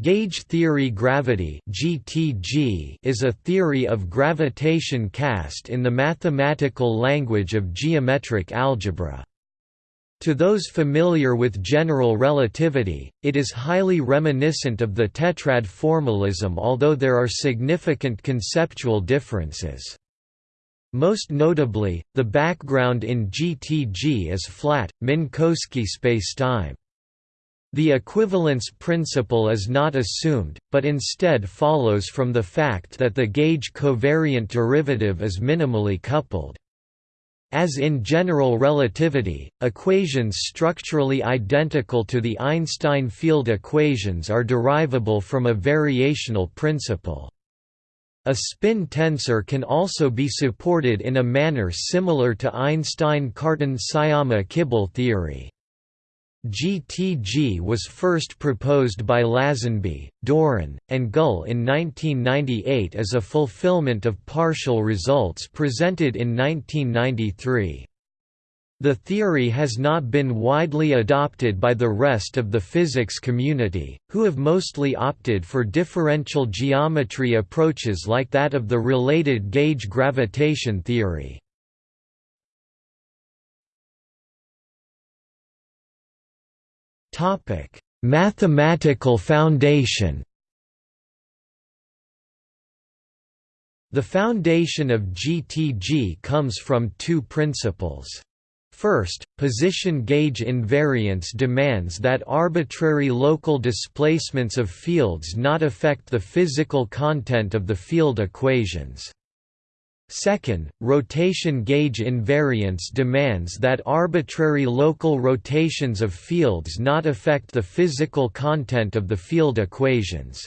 Gauge theory gravity (GTG) is a theory of gravitation cast in the mathematical language of geometric algebra. To those familiar with general relativity, it is highly reminiscent of the tetrad formalism although there are significant conceptual differences. Most notably, the background in GTG is flat, Minkowski spacetime. The equivalence principle is not assumed, but instead follows from the fact that the gauge covariant derivative is minimally coupled. As in general relativity, equations structurally identical to the Einstein field equations are derivable from a variational principle. A spin tensor can also be supported in a manner similar to Einstein-Cartan-Sciama-Kibble theory. GTG was first proposed by Lasenby, Doran, and Gull in 1998 as a fulfillment of partial results presented in 1993. The theory has not been widely adopted by the rest of the physics community, who have mostly opted for differential geometry approaches like that of the related gauge gravitation theory. Mathematical foundation. The foundation of GTG comes from two principles. First, position gauge invariance demands that arbitrary local displacements of fields not affect the physical content of the field equations. Second, rotation gauge invariance demands that arbitrary local rotations of fields not affect the physical content of the field equations.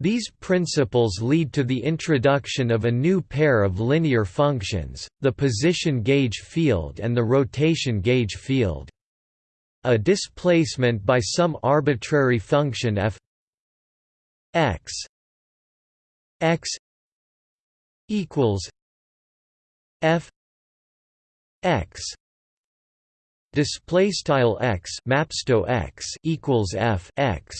These principles lead to the introduction of a new pair of linear functions, the position gauge field and the rotation gauge field. A displacement by some arbitrary function f x x equals f x display style x mapsto x equals f x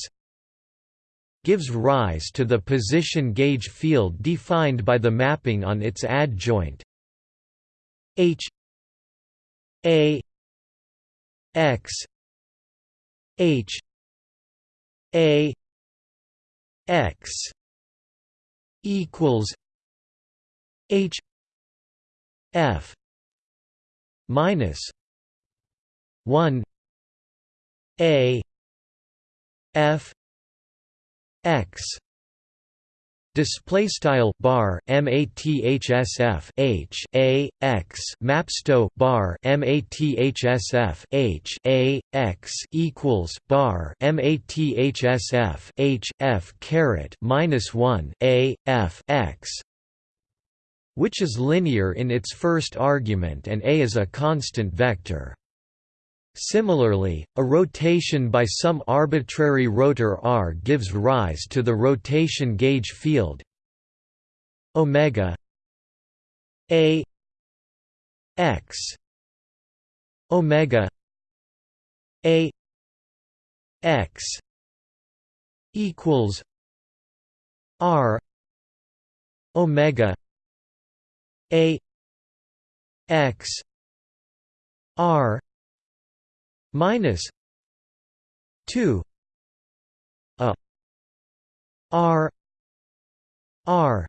gives rise to the position gauge field defined by the mapping on its adjoint h a x h a x equals H F minus one A F X Display style bar mathsf h a x mapsto bar mathsf h a x equals bar mathsf h f caret minus one a f x which is linear in its first argument and A is a constant vector. Similarly, a rotation by some arbitrary rotor r gives rise to the rotation gauge field omega a x omega a x equals r omega a x r minus 2 a r r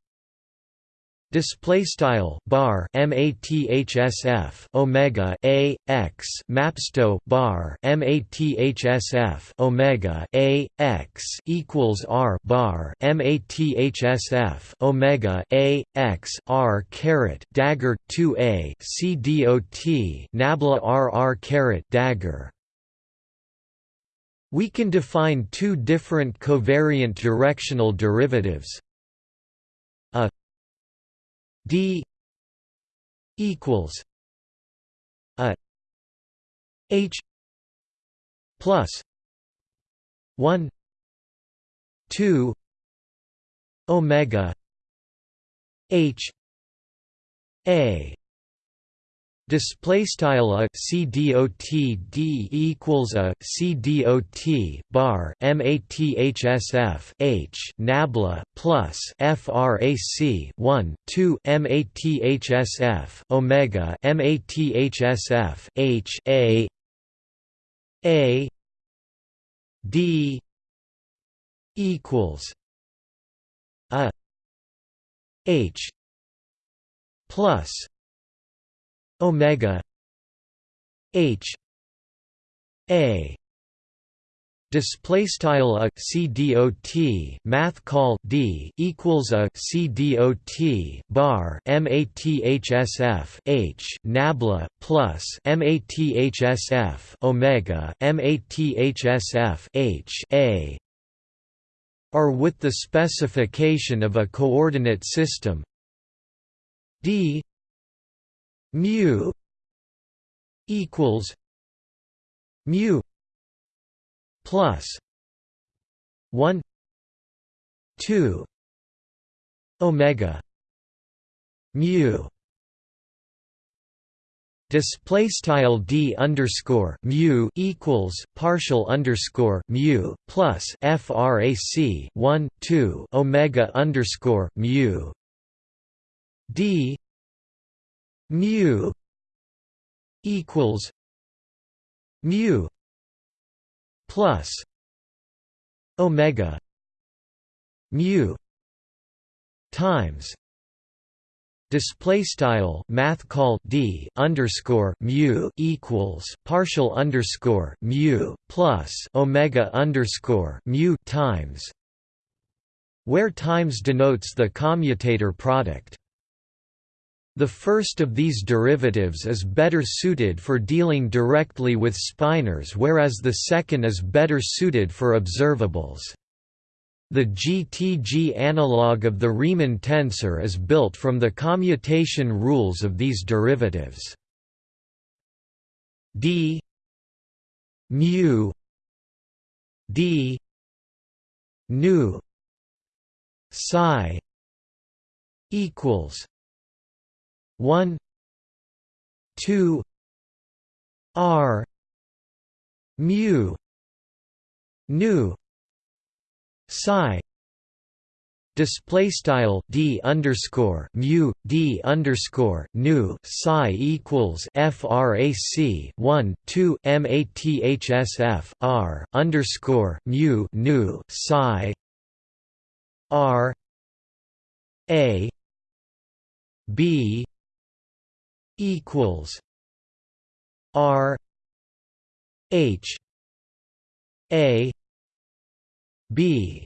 display style bar mathsf omega a x mapsto bar mathsf omega a x equals r bar mathsf omega a x r caret dagger 2a c dot nabla r r caret dagger. We can define two different covariant directional derivatives. A d equals a h plus 1 2 omega h a Display style a c dot d equals a c dot bar mathsf h nabla plus frac 1 2 mathsf omega mathsf h a a d equals a h plus omega h a display style a c math call d equals a c dot bar mathsf h nabla plus mathsf omega mathsf h a are with the specification of a coordinate system d mu equals mu plus 1 2 omega mu. Display style d underscore mu equals partial underscore mu plus frac 1 2 omega underscore mu. D mu equals mu plus omega mu times display style math call d underscore mu equals partial underscore mu plus omega underscore mu times where times denotes the commutator product the first of these derivatives is better suited for dealing directly with spinors whereas the second is better suited for observables. The GTG analog of the Riemann tensor is built from the commutation rules of these derivatives. d mu d nu psi equals 1 2 r mu nu psi display style d underscore mu d underscore nu psi equals frac 1 2 mathsf r underscore mu nu psi r a b equals R H A B.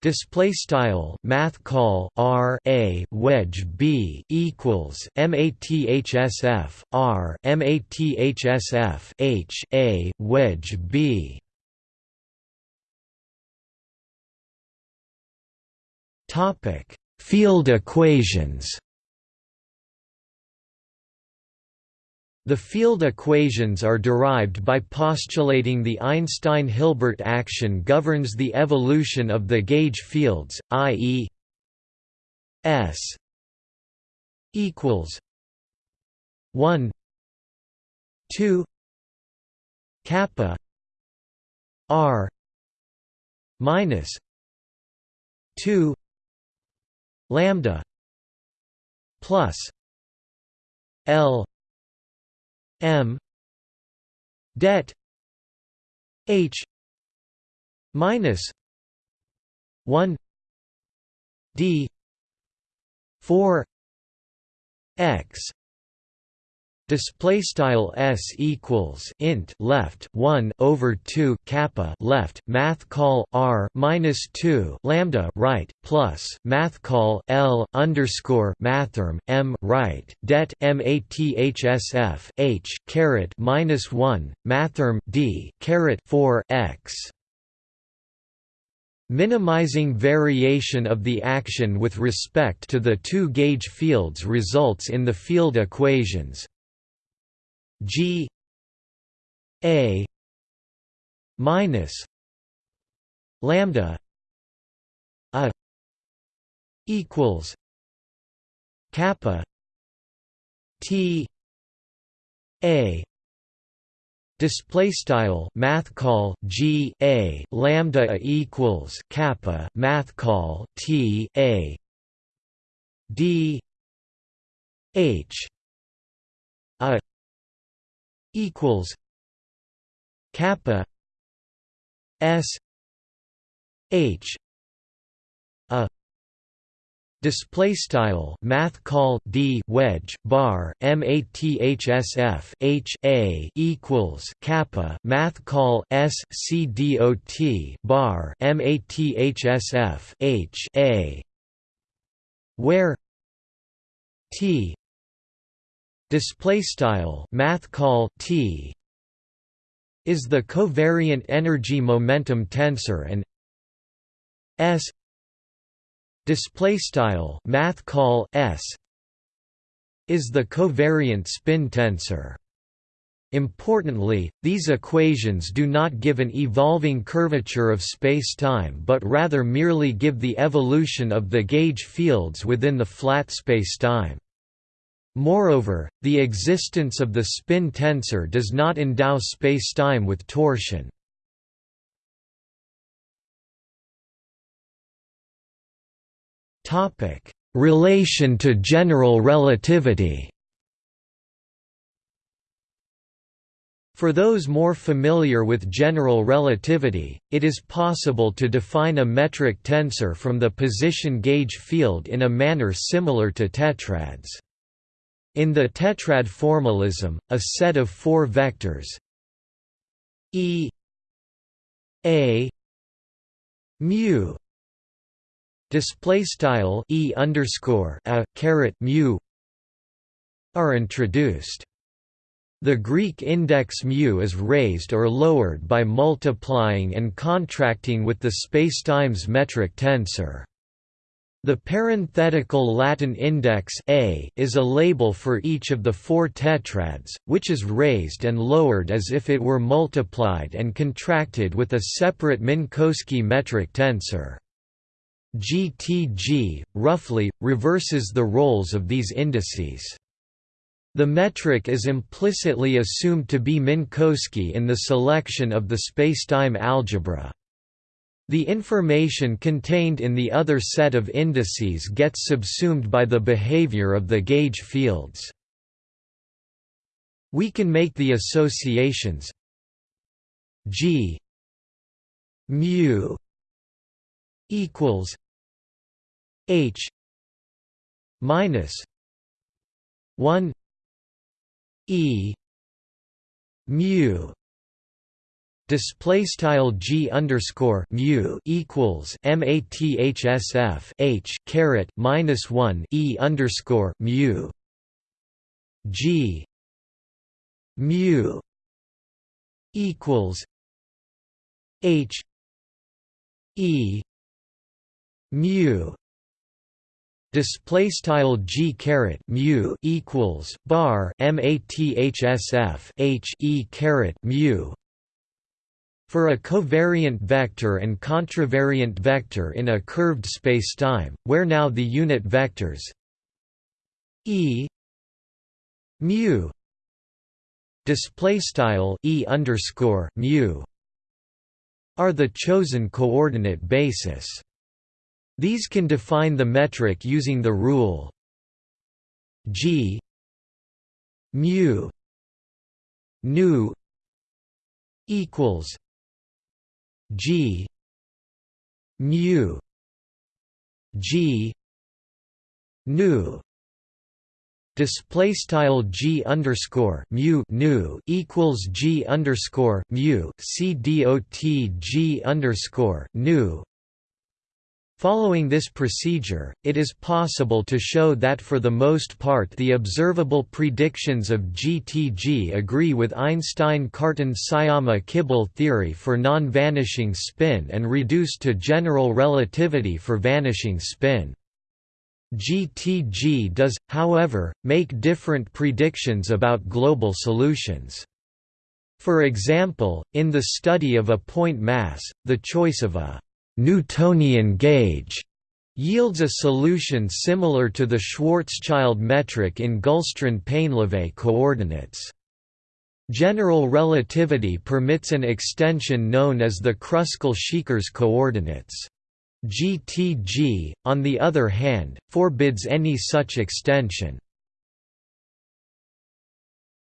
Display style Math call R A wedge B equals MATHSF R MATHSF H A wedge B. Topic. Field equations The field equations are derived by postulating the Einstein-Hilbert action governs the evolution of the gauge fields, i.e. S equals 1 2 kappa r minus 2 lambda plus L M. Debt. H. Minus. One. D. Four. X display style s equals int left 1 over 2 kappa left math call r minus 2 lambda right plus math call l underscore mathrm m right det mathsf h caret minus 1 mathrm d caret 4 x. Minimizing variation of the action with respect to the two gauge fields results in the field equations G A minus lambda a equals kappa T a display style math call g a lambda a equals kappa math call t a d h a equals kappa s h a Display style math call d wedge bar mathsf h a equals kappa math call s c dot bar mathsf h a where t display style math call t is the covariant energy momentum tensor and s display style math call s is the covariant spin tensor Importantly, these equations do not give an evolving curvature of spacetime but rather merely give the evolution of the gauge fields within the flat spacetime. Moreover, the existence of the spin tensor does not endow spacetime with torsion. Topic: Relation to general relativity. For those more familiar with general relativity, it is possible to define a metric tensor from the position gauge field in a manner similar to tetrads. In the tetrad formalism, a set of four vectors E A mu display style e underscore a caret mu are introduced. The Greek index μ is raised or lowered by multiplying and contracting with the spacetime's metric tensor. The parenthetical Latin index a is a label for each of the four tetrads, which is raised and lowered as if it were multiplied and contracted with a separate Minkowski metric tensor. GTG, roughly, reverses the roles of these indices. The metric is implicitly assumed to be Minkowski in the selection of the spacetime algebra. The information contained in the other set of indices gets subsumed by the behavior of the gauge fields. We can make the associations g mu equals H minus one E mu display style g underscore mu equals mathsf h caret minus one e underscore mu g mu equals h e mu display style g caret mu equals bar mathsf h e caret mu for a covariant vector and contravariant vector in a curved spacetime where now the unit vectors e mu display style e underscore mu are the chosen coordinate basis. These can define the metric using the rule g mu nu equals g. Mu. G. Nu. Display style g underscore mu nu equals g underscore mu c dot g underscore nu Following this procedure, it is possible to show that for the most part the observable predictions of GTG agree with Einstein-Cartan-Sciama-Kibble theory for non-vanishing spin and reduce to general relativity for vanishing spin. GTG does, however, make different predictions about global solutions. For example, in the study of a point mass, the choice of a Newtonian gauge yields a solution similar to the Schwarzschild metric in Gullstrand-Painlevé coordinates. General relativity permits an extension known as the Kruskal-Szekeres coordinates. GTG, on the other hand, forbids any such extension.